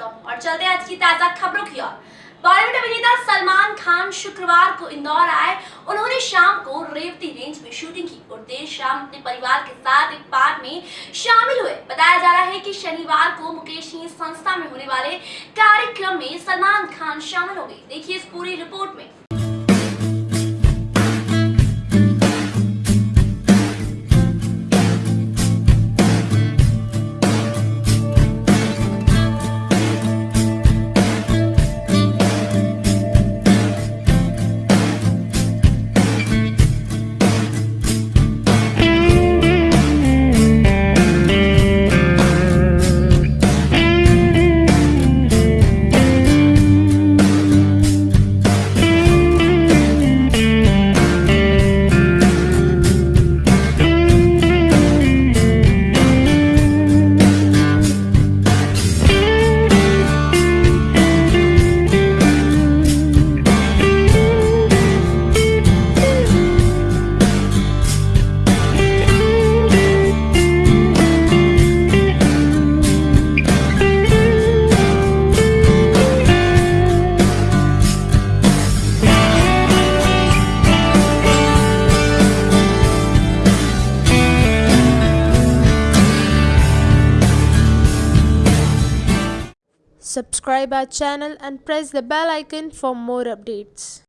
ताज़ा खबरों की ओर। बॉलीवुड अभिनेता सलमान खान शुक्रवार को इंदौर आए। उन्होंने शाम को रेवती रेंज में शूटिंग की और देर शाम अपने परिवार के साथ एक पार्क में शामिल हुए। बताया जा रहा है कि शनिवार को मुकेश संस्था में होने वाले कार्यक्रम में सलमान खान शामिल हो गए देखिए इस पूरी report Subscribe our channel and press the bell icon for more updates.